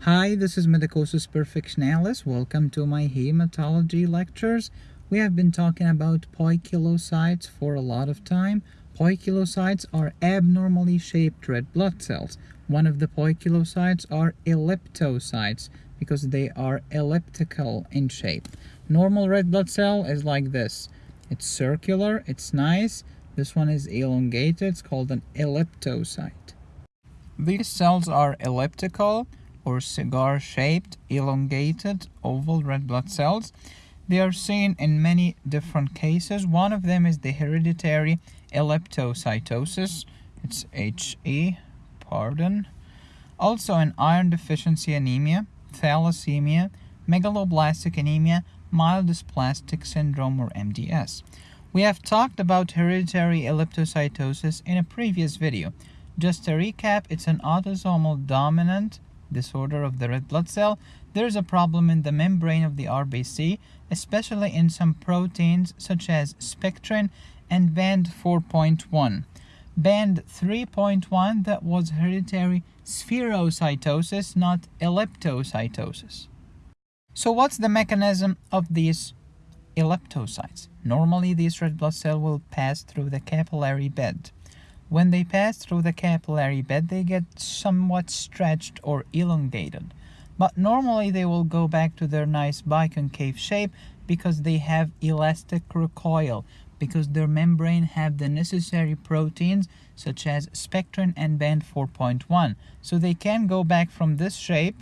Hi, this is Medicosis Perfectionalis. Welcome to my hematology lectures. We have been talking about poikilocytes for a lot of time. Poikilocytes are abnormally shaped red blood cells. One of the poikilocytes are elliptocytes because they are elliptical in shape. Normal red blood cell is like this. It's circular, it's nice. This one is elongated, it's called an elliptocyte. These cells are elliptical or cigar-shaped, elongated, oval red blood cells. They are seen in many different cases. One of them is the hereditary elliptocytosis. It's HE, pardon. Also in iron deficiency anemia, thalassemia, megaloblastic anemia, myelodysplastic syndrome or MDS. We have talked about hereditary elliptocytosis in a previous video. Just to recap, it's an autosomal dominant disorder of the red blood cell, there is a problem in the membrane of the RBC, especially in some proteins such as spectrin and band 4.1. Band 3.1 that was hereditary spherocytosis, not elliptocytosis. So what's the mechanism of these elliptocytes? Normally these red blood cells will pass through the capillary bed. When they pass through the capillary bed, they get somewhat stretched or elongated. But normally they will go back to their nice biconcave shape because they have elastic recoil, because their membrane have the necessary proteins such as spectrin and band 4.1. So they can go back from this shape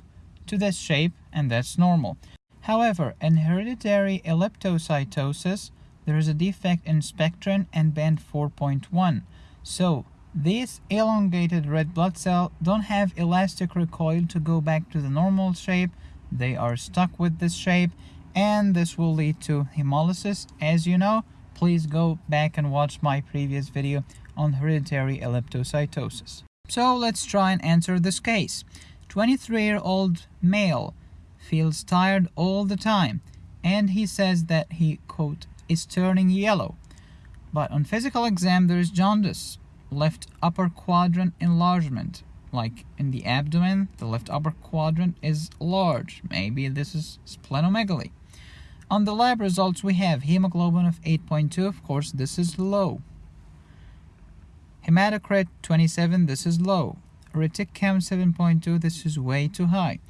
to this shape and that's normal. However, in hereditary elliptocytosis, there is a defect in spectrin and band 4.1. So these elongated red blood cells don't have elastic recoil to go back to the normal shape. They are stuck with this shape and this will lead to hemolysis. As you know, please go back and watch my previous video on hereditary elliptocytosis. So let's try and answer this case. 23-year-old male feels tired all the time and he says that he, quote, is turning yellow. But on physical exam, there is jaundice, left upper quadrant enlargement. Like in the abdomen, the left upper quadrant is large. Maybe this is splenomegaly. On the lab results, we have hemoglobin of 8.2. Of course, this is low. Hematocrit 27, this is low. Retic count 7.2, this is way too high.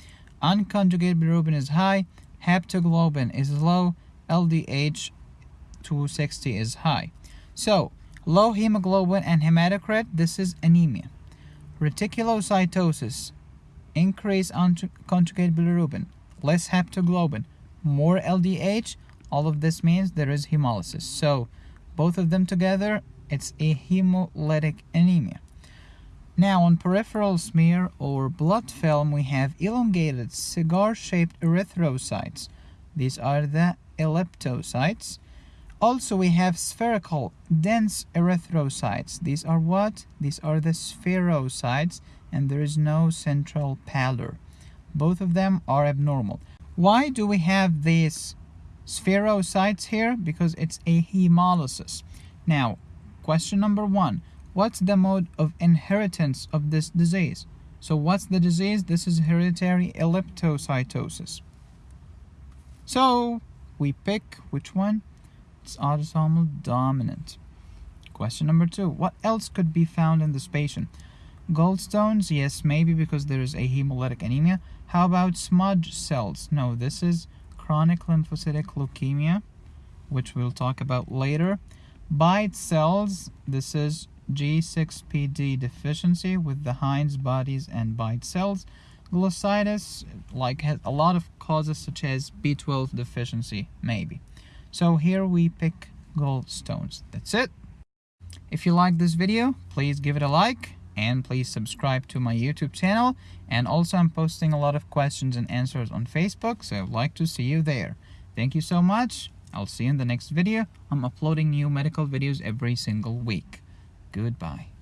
Unconjugated bilirubin is high. Haptoglobin is low. LDH 260 is high. So, low hemoglobin and hematocrit, this is anemia. Reticulocytosis, increase conjugated bilirubin, less haptoglobin, more LDH, all of this means there is hemolysis. So, both of them together, it's a hemolytic anemia. Now on peripheral smear or blood film we have elongated cigar-shaped erythrocytes. These are the elliptocytes also, we have spherical, dense erythrocytes. These are what? These are the spherocytes, and there is no central pallor. Both of them are abnormal. Why do we have these spherocytes here? Because it's a hemolysis. Now, question number one. What's the mode of inheritance of this disease? So what's the disease? This is hereditary elliptocytosis. So we pick which one? It's autosomal dominant. Question number two. What else could be found in this patient? Gallstones? Yes, maybe because there is a hemolytic anemia. How about smudge cells? No, this is chronic lymphocytic leukemia, which we'll talk about later. Bite cells, this is G6PD deficiency with the Heinz bodies and bite cells. Glossitis, like has a lot of causes such as B12 deficiency, maybe. So here we pick gallstones. That's it. If you like this video, please give it a like and please subscribe to my YouTube channel. And also I'm posting a lot of questions and answers on Facebook, so I'd like to see you there. Thank you so much. I'll see you in the next video. I'm uploading new medical videos every single week. Goodbye.